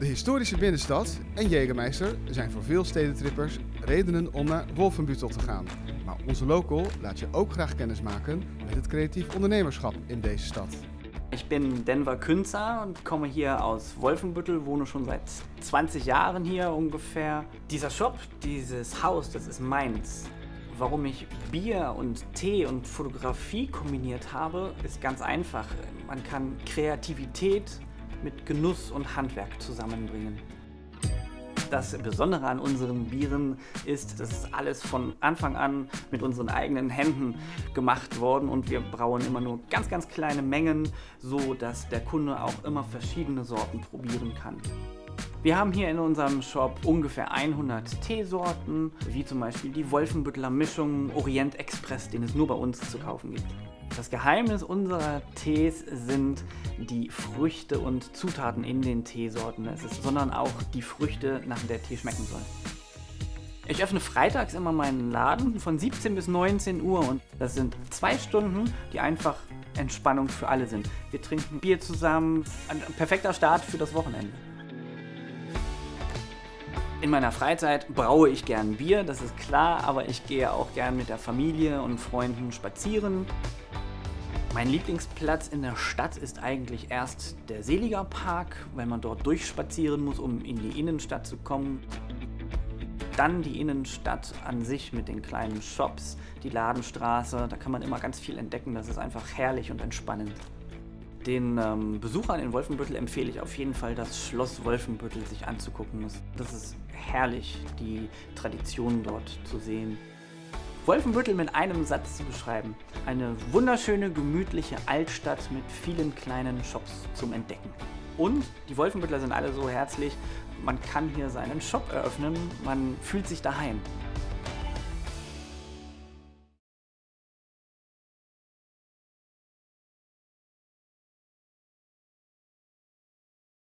De historische binnenstad en Jägermeister zijn voor veel stedentrippers redenen om naar Wolfenbüttel te gaan. Maar onze local laat je ook graag kennis maken met het creatief ondernemerschap in deze stad. Ich bin Denver Künzer und komme hier aus Wolfenbüttel, wohne schon seit 20 Jahren hier ungefähr. Dieser Shop, dieses Haus, das ist meins. Warum ich Bier und Tee und Fotografie kombiniert habe, ist ganz einfach. Man kann Kreativität mit Genuss und Handwerk zusammenbringen. Das Besondere an unseren Bieren ist, dass es alles von Anfang an mit unseren eigenen Händen gemacht worden und wir brauen immer nur ganz, ganz kleine Mengen, so dass der Kunde auch immer verschiedene Sorten probieren kann. Wir haben hier in unserem Shop ungefähr 100 Teesorten, wie zum Beispiel die Wolfenbüttler Mischung Orient Express, den es nur bei uns zu kaufen gibt. Das Geheimnis unserer Tees sind die Früchte und Zutaten in den Teesorten, es ist, sondern auch die Früchte, nach der Tee schmecken soll. Ich öffne freitags immer meinen Laden von 17 bis 19 Uhr und das sind zwei Stunden, die einfach Entspannung für alle sind. Wir trinken Bier zusammen, ein perfekter Start für das Wochenende. In meiner Freizeit braue ich gern Bier, das ist klar, aber ich gehe auch gern mit der Familie und Freunden spazieren. Mein Lieblingsplatz in der Stadt ist eigentlich erst der Seliger Park, weil man dort durchspazieren muss, um in die Innenstadt zu kommen. Dann die Innenstadt an sich mit den kleinen Shops, die Ladenstraße, da kann man immer ganz viel entdecken, das ist einfach herrlich und entspannend. Den ähm, Besuchern in Wolfenbüttel empfehle ich auf jeden Fall, das Schloss Wolfenbüttel sich anzugucken. Das ist herrlich, die Traditionen dort zu sehen. Wolfenbüttel mit einem Satz zu beschreiben. Eine wunderschöne, gemütliche Altstadt mit vielen kleinen Shops zum Entdecken. Und die Wolfenbüttler sind alle so herzlich, man kann hier seinen Shop eröffnen, man fühlt sich daheim.